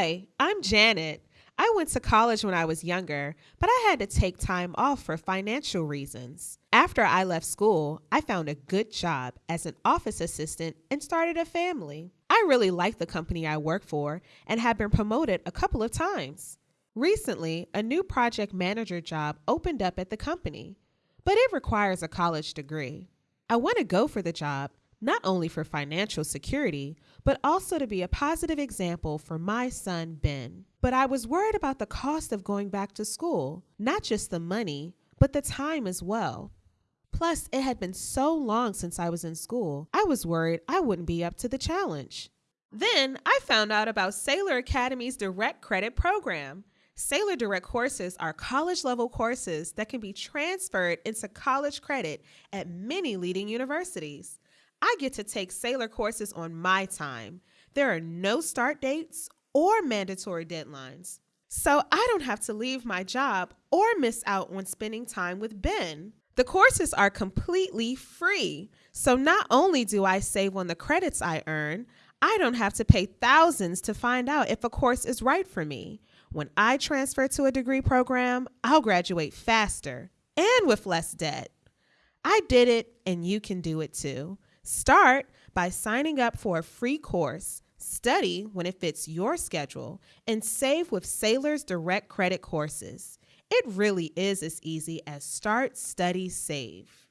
Hi, I'm Janet. I went to college when I was younger, but I had to take time off for financial reasons. After I left school, I found a good job as an office assistant and started a family. I really like the company I work for and have been promoted a couple of times. Recently, a new project manager job opened up at the company, but it requires a college degree. I want to go for the job not only for financial security, but also to be a positive example for my son, Ben. But I was worried about the cost of going back to school, not just the money, but the time as well. Plus, it had been so long since I was in school, I was worried I wouldn't be up to the challenge. Then I found out about Saylor Academy's Direct Credit Program. Saylor Direct courses are college level courses that can be transferred into college credit at many leading universities. I get to take Saylor courses on my time. There are no start dates or mandatory deadlines. So I don't have to leave my job or miss out on spending time with Ben. The courses are completely free. So not only do I save on the credits I earn, I don't have to pay thousands to find out if a course is right for me. When I transfer to a degree program, I'll graduate faster and with less debt. I did it, and you can do it too. Start by signing up for a free course, study when it fits your schedule, and save with Saylor's direct credit courses. It really is as easy as start, study, save.